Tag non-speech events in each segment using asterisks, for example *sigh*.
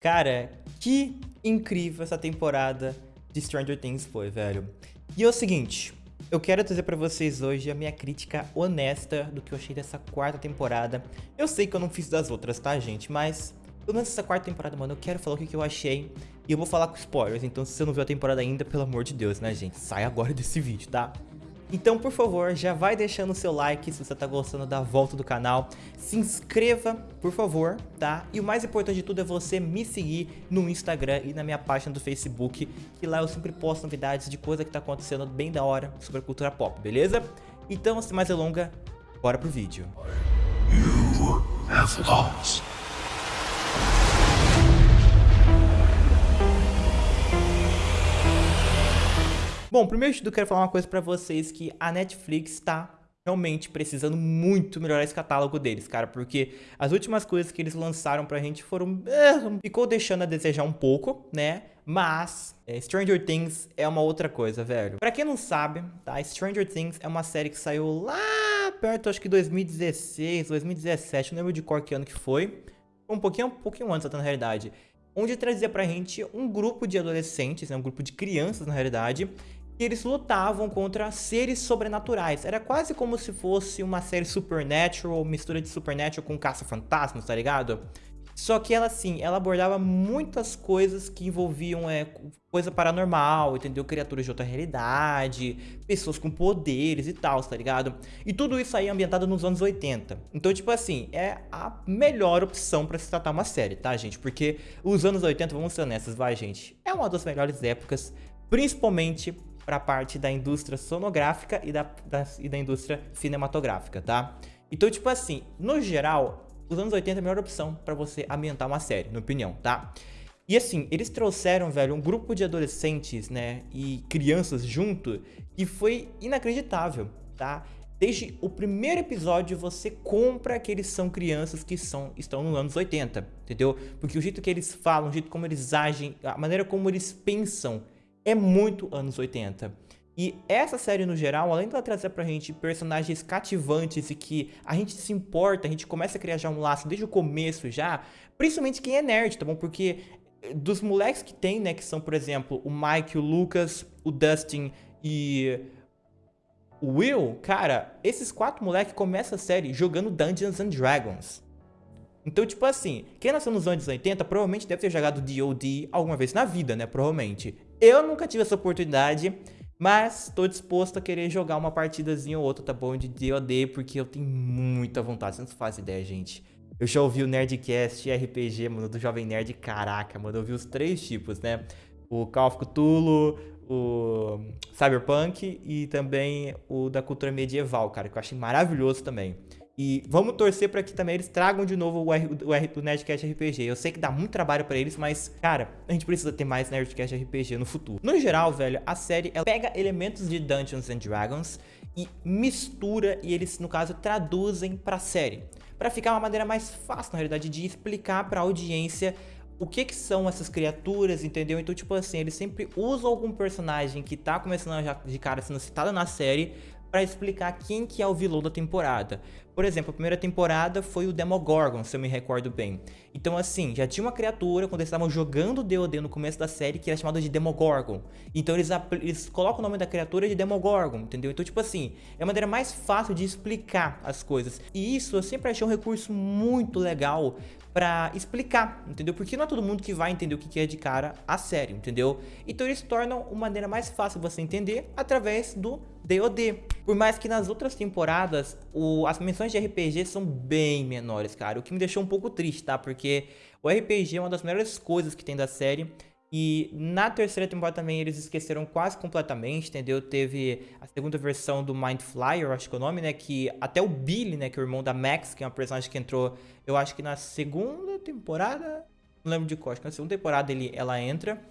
Cara, que incrível essa temporada de Stranger Things foi, velho. E é o seguinte, eu quero trazer pra vocês hoje a minha crítica honesta do que eu achei dessa quarta temporada. Eu sei que eu não fiz das outras, tá, gente? Mas, pelo menos essa quarta temporada, mano, eu quero falar o que eu achei. E eu vou falar com spoilers, então se você não viu a temporada ainda, pelo amor de Deus, né, gente? Sai agora desse vídeo, tá? Então, por favor, já vai deixando o seu like se você tá gostando da volta do canal. Se inscreva, por favor, tá? E o mais importante de tudo é você me seguir no Instagram e na minha página do Facebook, que lá eu sempre posto novidades de coisa que tá acontecendo bem da hora sobre a cultura pop, beleza? Então, sem mais delongas, bora pro vídeo. You have lost. Bom, primeiro de tudo, quero falar uma coisa pra vocês, que a Netflix tá realmente precisando muito melhorar esse catálogo deles, cara, porque as últimas coisas que eles lançaram pra gente foram... Eh, ficou deixando a desejar um pouco, né? Mas é, Stranger Things é uma outra coisa, velho. Pra quem não sabe, tá? Stranger Things é uma série que saiu lá perto, acho que 2016, 2017, não lembro de qual que ano que foi. Um pouquinho, um pouquinho antes, até na realidade. Onde trazia pra gente um grupo de adolescentes, né? Um grupo de crianças, na realidade, e eles lutavam contra seres sobrenaturais. Era quase como se fosse uma série Supernatural, mistura de Supernatural com Caça-Fantasmas, tá ligado? Só que ela, assim, ela abordava muitas coisas que envolviam é, coisa paranormal, entendeu? Criaturas de outra realidade, pessoas com poderes e tal, tá ligado? E tudo isso aí ambientado nos anos 80. Então, tipo assim, é a melhor opção pra se tratar uma série, tá, gente? Porque os anos 80, vamos ser honestos, vai, gente, é uma das melhores épocas, principalmente para a parte da indústria sonográfica e da, da, e da indústria cinematográfica, tá? Então, tipo assim, no geral, os anos 80 é a melhor opção para você ambientar uma série, na opinião, tá? E assim, eles trouxeram, velho, um grupo de adolescentes, né, e crianças junto, e foi inacreditável, tá? Desde o primeiro episódio você compra que eles são crianças que são, estão nos anos 80, entendeu? Porque o jeito que eles falam, o jeito como eles agem, a maneira como eles pensam é muito anos 80. E essa série, no geral, além de ela trazer pra gente personagens cativantes e que a gente se importa, a gente começa a criar já um laço desde o começo já, principalmente quem é nerd, tá bom? Porque eh, dos moleques que tem, né, que são, por exemplo, o Mike, o Lucas, o Dustin e o Will, cara, esses quatro moleques começam a série jogando Dungeons and Dragons. Então, tipo assim, quem nasceu nos anos 80 provavelmente deve ter jogado D.O.D. alguma vez na vida, né? Provavelmente. Eu nunca tive essa oportunidade, mas tô disposto a querer jogar uma partidazinha ou outra, tá bom? De D.O.D. porque eu tenho muita vontade. Você não faz ideia, gente. Eu já ouvi o Nerdcast RPG, mano, do Jovem Nerd. Caraca, mano, eu vi os três tipos, né? O Call of Cthulhu, o Cyberpunk e também o da cultura medieval, cara, que eu achei maravilhoso também. E vamos torcer para que também eles tragam de novo o, R, o, R, o Nerdcast RPG. Eu sei que dá muito trabalho para eles, mas, cara, a gente precisa ter mais Nerdcast RPG no futuro. No geral, velho, a série ela pega elementos de Dungeons and Dragons e mistura e eles, no caso, traduzem pra série. Para ficar uma maneira mais fácil, na realidade, de explicar pra audiência o que que são essas criaturas, entendeu? Então, tipo assim, eles sempre usam algum personagem que tá começando já de cara sendo citado na série para explicar quem que é o vilão da temporada. Por exemplo, a primeira temporada foi o Demogorgon, se eu me recordo bem. Então assim, já tinha uma criatura quando eles estavam jogando D.O.D. no começo da série que era chamada de Demogorgon. Então eles, eles colocam o nome da criatura de Demogorgon, entendeu? Então tipo assim, é a maneira mais fácil de explicar as coisas. E isso eu sempre achei um recurso muito legal pra explicar, entendeu? Porque não é todo mundo que vai entender o que é de cara a série, entendeu? Então eles tornam uma maneira mais fácil você entender através do DOD. Por mais que nas outras temporadas o, as menções de RPG são bem menores, cara. O que me deixou um pouco triste, tá? Porque o RPG é uma das melhores coisas que tem da série. E na terceira temporada também eles esqueceram quase completamente, entendeu? Teve a segunda versão do Mind Flyer, acho que é o nome, né? Que até o Billy, né? Que é o irmão da Max, que é uma personagem que entrou, eu acho que na segunda temporada, não lembro de qual, acho que na segunda temporada ele, ela entra.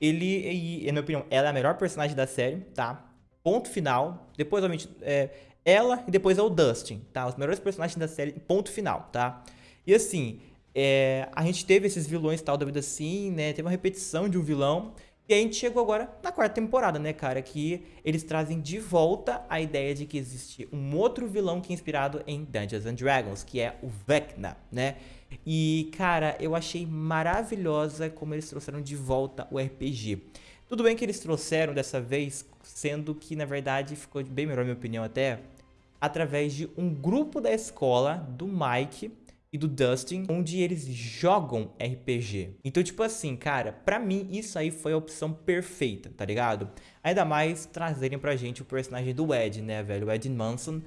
Ele, e, na minha opinião, ela é a melhor personagem da série, tá? Ponto final. Depois, obviamente, é, ela e depois é o Dustin, tá? Os melhores personagens da série, ponto final, tá? E assim, é, a gente teve esses vilões tal da vida assim, né? Teve uma repetição de um vilão. E a gente chegou agora na quarta temporada, né, cara? Que eles trazem de volta a ideia de que existe um outro vilão que é inspirado em Dungeons and Dragons, que é o Vecna, né? E, cara, eu achei maravilhosa como eles trouxeram de volta o RPG. Tudo bem que eles trouxeram dessa vez, sendo que, na verdade, ficou bem melhor, na minha opinião, até, através de um grupo da escola, do Mike, e do Dustin, onde eles jogam RPG. Então, tipo assim, cara, pra mim isso aí foi a opção perfeita, tá ligado? Ainda mais trazerem pra gente o personagem do Ed, né, velho? O Ed Manson,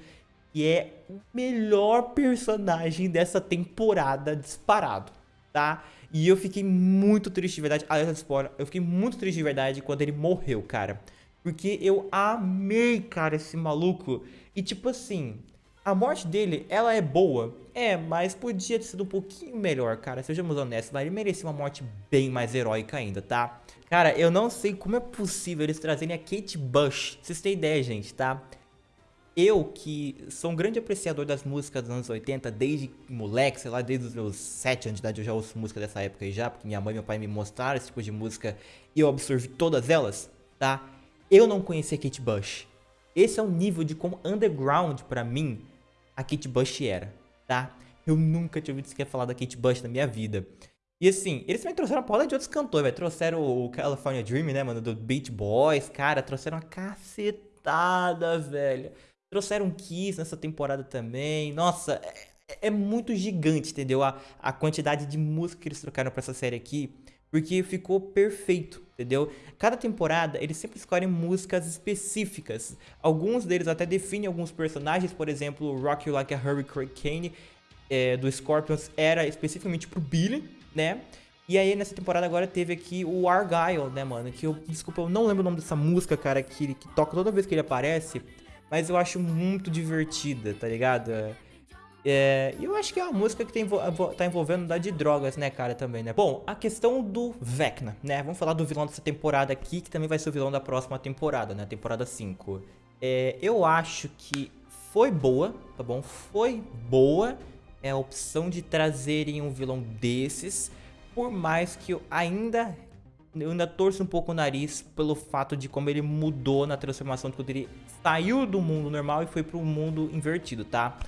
que é o melhor personagem dessa temporada disparado, tá? E eu fiquei muito triste de verdade, aliás, spoiler, eu fiquei muito triste de verdade quando ele morreu, cara. Porque eu amei, cara, esse maluco. E tipo assim, a morte dele, ela é boa, é, mas podia ter sido um pouquinho melhor, cara. Sejamos honestos, ele merecia uma morte bem mais heróica ainda, tá? Cara, eu não sei como é possível eles trazerem a Kate Bush. Vocês têm ideia, gente, tá? Eu, que sou um grande apreciador das músicas dos anos 80, desde moleque, sei lá, desde os meus 7 anos de idade eu já ouço música dessa época aí já, porque minha mãe e meu pai me mostraram esse tipo de música e eu absorvi todas elas, tá? Eu não conhecia Kate Bush. Esse é o nível de como underground, pra mim, a Kate Bush era, tá? Eu nunca tinha ouvido sequer falar da Kate Bush na minha vida. E assim, eles também trouxeram uma porrada de outros cantores, velho. Trouxeram o California Dream, né, mano, do Beach Boys. Cara, trouxeram uma cacetada, velho. Trouxeram Kiss nessa temporada também. Nossa, é, é muito gigante, entendeu? A, a quantidade de música que eles trocaram pra essa série aqui. Porque ficou perfeito, entendeu? Cada temporada, eles sempre escolhem músicas específicas. Alguns deles até definem alguns personagens, por exemplo, Rock You Like a Hurricane é, do Scorpions era especificamente pro Billy, né? E aí nessa temporada agora teve aqui o Argyle, né, mano? Que eu, desculpa, eu não lembro o nome dessa música, cara, que, que toca toda vez que ele aparece. Mas eu acho muito divertida, tá ligado? É, e eu acho que é uma música que tem, tá envolvendo da de drogas, né, cara, também, né? Bom, a questão do Vecna, né? Vamos falar do vilão dessa temporada aqui, que também vai ser o vilão da próxima temporada, né? Temporada 5. É, eu acho que foi boa, tá bom? Foi boa é a opção de trazerem um vilão desses, por mais que eu ainda eu ainda torço um pouco o nariz pelo fato de como ele mudou na transformação, de quando ele saiu do mundo normal e foi pro mundo invertido, tá?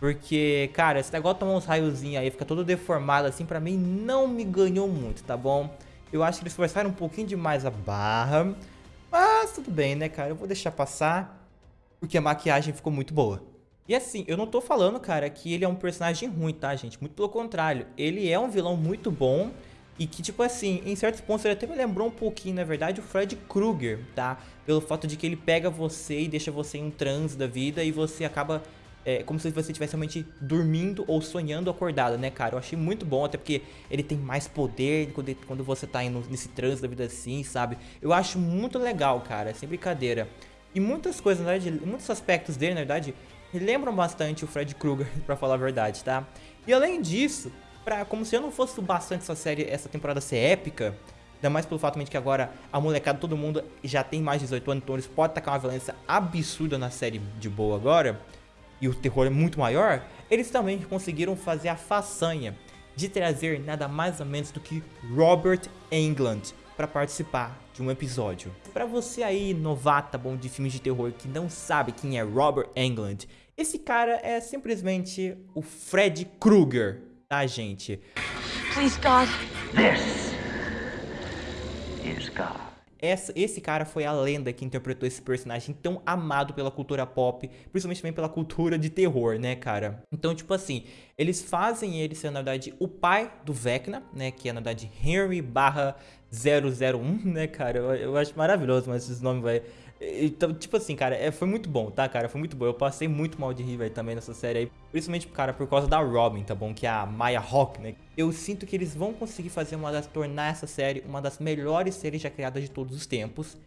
Porque, cara, esse negócio de tomar uns raiozinhos aí, fica todo deformado assim, pra mim não me ganhou muito, tá bom? Eu acho que eles forçaram um pouquinho demais a barra. Mas tudo bem, né, cara? Eu vou deixar passar, porque a maquiagem ficou muito boa. E assim, eu não tô falando, cara, que ele é um personagem ruim, tá, gente? Muito pelo contrário. Ele é um vilão muito bom e que, tipo assim, em certos pontos ele até me lembrou um pouquinho, na verdade, o Fred Krueger, tá? Pelo fato de que ele pega você e deixa você em um transe da vida e você acaba é, como se você estivesse realmente dormindo ou sonhando acordado, né, cara? Eu achei muito bom, até porque ele tem mais poder quando, quando você tá indo nesse trânsito da vida assim, sabe? Eu acho muito legal, cara, sem brincadeira. E muitas coisas, na verdade, muitos aspectos dele, na verdade, lembram bastante o Fred Krueger, *laughs* pra falar a verdade, tá? E além disso, pra, como se eu não fosse bastante essa série, essa temporada ser épica, Ainda mais pelo fato de que agora a molecada, todo mundo já tem mais de 18 anos, então eles podem tacar uma violência absurda na série de boa agora e o terror é muito maior, eles também conseguiram fazer a façanha de trazer nada mais ou menos do que Robert Englund para participar de um episódio. Para você aí, novata bom de filmes de terror que não sabe quem é Robert Englund, esse cara é simplesmente o Fred Krueger, tá gente? Please God. This is God. Essa, esse cara foi a lenda que interpretou esse personagem tão amado pela cultura pop, principalmente também pela cultura de terror, né, cara? Então, tipo assim, eles fazem ele ser, na verdade, o pai do Vecna, né, que é, na verdade, Henry barra 001, *laughs* né, cara? Eu, eu acho maravilhoso, mas esses nomes, vai então, tipo assim, cara, é, foi muito bom, tá, cara? Foi muito bom. Eu passei muito mal de rir, velho, também nessa série aí. Principalmente, cara, por causa da Robin, tá bom? Que é a Maya Hawk, né? Eu sinto que eles vão conseguir fazer uma das... Tornar essa série uma das melhores séries já criadas de todos os tempos.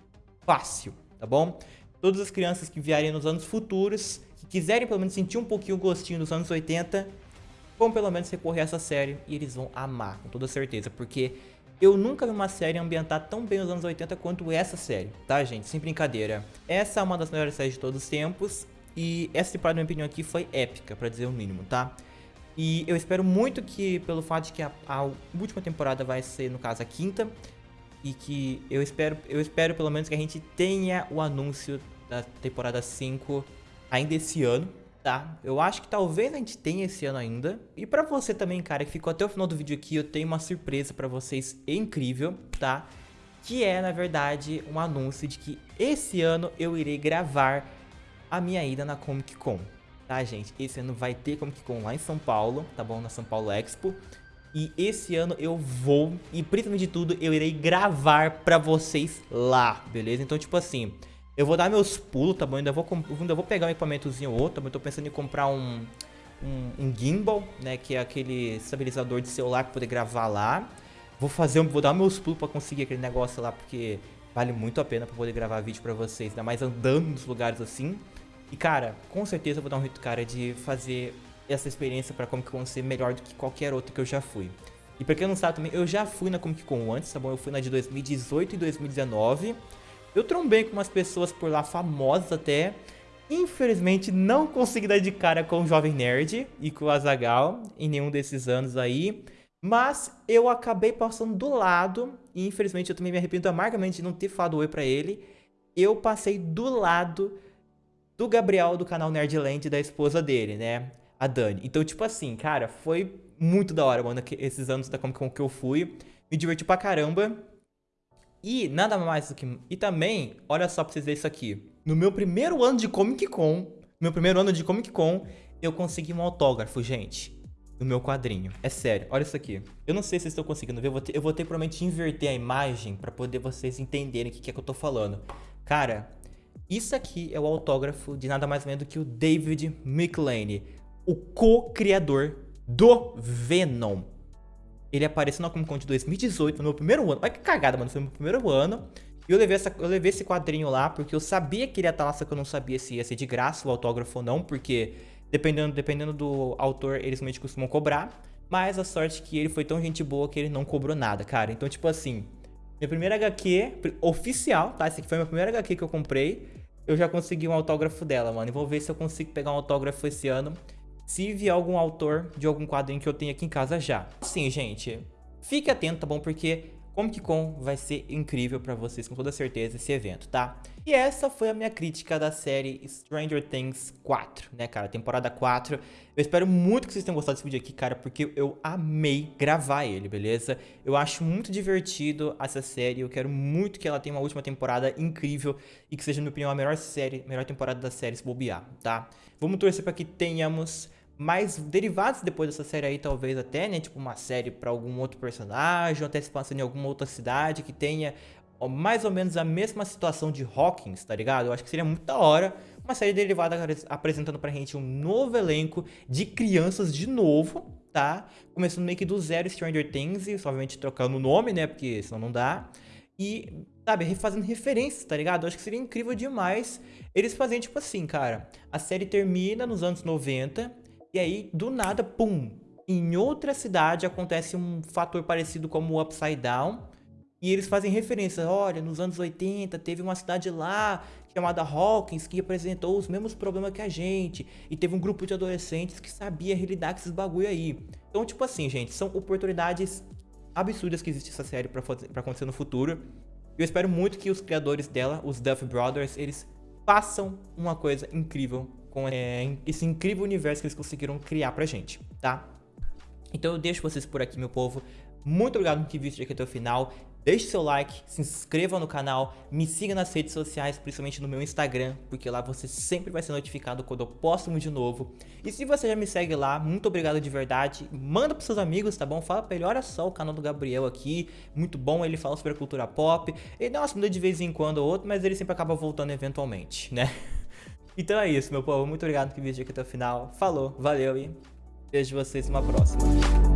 Fácil, tá bom? Todas as crianças que vierem nos anos futuros, que quiserem pelo menos sentir um pouquinho o gostinho dos anos 80, vão pelo menos recorrer a essa série e eles vão amar, com toda certeza. Porque eu nunca vi uma série ambientar tão bem os anos 80 quanto essa série, tá, gente? Sem brincadeira. Essa é uma das melhores séries de todos os tempos. E essa temporada, na minha opinião, aqui foi épica, pra dizer o mínimo, tá? E eu espero muito que, pelo fato de que a, a última temporada vai ser, no caso, a quinta, e que eu espero, eu espero pelo menos que a gente tenha o anúncio da temporada 5 ainda esse ano, tá? Eu acho que talvez a gente tenha esse ano ainda. E pra você também, cara, que ficou até o final do vídeo aqui, eu tenho uma surpresa pra vocês incrível, tá? Que é, na verdade, um anúncio de que esse ano eu irei gravar a minha ida na Comic Con, tá, gente? Esse ano vai ter Comic Con lá em São Paulo, tá bom? Na São Paulo Expo. E esse ano eu vou, e principalmente de tudo, eu irei gravar pra vocês lá, beleza? Então, tipo assim, eu vou dar meus pulos, tá bom? Ainda vou, ainda vou pegar um equipamentozinho ou outro, tá bom? Eu tô pensando em comprar um, um, um, gimbal, né? Que é aquele estabilizador de celular pra poder gravar lá. Vou fazer, vou dar meus pulos pra conseguir aquele negócio lá, porque vale muito a pena pra poder gravar vídeo pra vocês, ainda mais andando nos lugares assim. E, cara, com certeza eu vou dar um jeito, cara, de fazer essa experiência pra Comic Con ser melhor do que qualquer outra que eu já fui. E pra quem não sabe também, eu já fui na Comic Con antes, tá bom? Eu fui na de 2018 e 2019. Eu trombei com umas pessoas por lá famosas até. Infelizmente não consegui dar de cara com o Jovem Nerd e com o Azagal em nenhum desses anos aí. Mas eu acabei passando do lado e infelizmente eu também me arrependo amargamente de não ter falado oi pra ele. Eu passei do lado do Gabriel do canal Nerdland da esposa dele, né? a Dani. Então, tipo assim, cara, foi muito da hora, mano, esses anos da Comic Con que eu fui. Me diverti pra caramba. E nada mais do que... E também, olha só pra vocês verem isso aqui. No meu primeiro ano de Comic Con, meu primeiro ano de Comic Con, eu consegui um autógrafo, gente. No meu quadrinho. É sério, olha isso aqui. Eu não sei se vocês estão conseguindo ver, eu vou ter, eu vou ter provavelmente inverter a imagem pra poder vocês entenderem o que, que é que eu tô falando. Cara, isso aqui é o autógrafo de nada mais menos do que o David McLean o co-criador do Venom. Ele apareceu na Comic Con de 2018, no meu primeiro ano. Olha que cagada, mano. Foi no meu primeiro ano. E eu levei, essa, eu levei esse quadrinho lá porque eu sabia que ele ia estar lá, só que eu não sabia se ia ser de graça o autógrafo ou não, porque dependendo, dependendo do autor, eles realmente costumam cobrar. Mas a sorte é que ele foi tão gente boa que ele não cobrou nada, cara. Então, tipo assim, minha primeira HQ oficial, tá? Esse aqui foi a minha primeira HQ que eu comprei. Eu já consegui um autógrafo dela, mano. E vou ver se eu consigo pegar um autógrafo esse ano se vier algum autor de algum quadrinho que eu tenho aqui em casa já. Sim, gente, fique atento, tá bom? Porque Comic Con vai ser incrível pra vocês, com toda certeza, esse evento, tá? E essa foi a minha crítica da série Stranger Things 4, né, cara? Temporada 4. Eu espero muito que vocês tenham gostado desse vídeo aqui, cara, porque eu amei gravar ele, beleza? Eu acho muito divertido essa série, eu quero muito que ela tenha uma última temporada incrível e que seja, na minha opinião, a melhor série, melhor temporada da série se bobear, tá? Vamos torcer pra que tenhamos mais derivados depois dessa série aí, talvez até, né? Tipo uma série pra algum outro personagem, ou até se passando em alguma outra cidade que tenha mais ou menos a mesma situação de Hawkins, tá ligado? Eu acho que seria muito da hora uma série derivada apresentando pra gente um novo elenco de crianças de novo, tá? Começando meio que do zero Stranger Things, obviamente trocando o nome, né? Porque senão não dá. E, sabe, refazendo referências, tá ligado? Eu acho que seria incrível demais eles fazerem, tipo assim, cara. A série termina nos anos 90, e aí, do nada, pum, em outra cidade acontece um fator parecido como o Upside Down. E eles fazem referência, olha, nos anos 80 teve uma cidade lá chamada Hawkins que apresentou os mesmos problemas que a gente. E teve um grupo de adolescentes que sabia lidar com esses bagulho aí. Então, tipo assim, gente, são oportunidades absurdas que existe essa série pra, fazer, pra acontecer no futuro. Eu espero muito que os criadores dela, os Duff Brothers, eles façam uma coisa incrível com é, esse incrível universo que eles conseguiram criar pra gente, tá? Então eu deixo vocês por aqui, meu povo. Muito obrigado por ter visto aqui até o final. Deixe seu like, se inscreva no canal, me siga nas redes sociais, principalmente no meu Instagram, porque lá você sempre vai ser notificado quando eu posto um vídeo novo. E se você já me segue lá, muito obrigado de verdade. Manda pros seus amigos, tá bom? Fala pra ele, olha só o canal do Gabriel aqui, muito bom, ele fala sobre a cultura pop. Ele dá uma de vez em quando ou outro, mas ele sempre acaba voltando eventualmente, né? *laughs* Então é isso, meu povo. Muito obrigado por visto aqui até o final. Falou, valeu e vejo vocês numa próxima.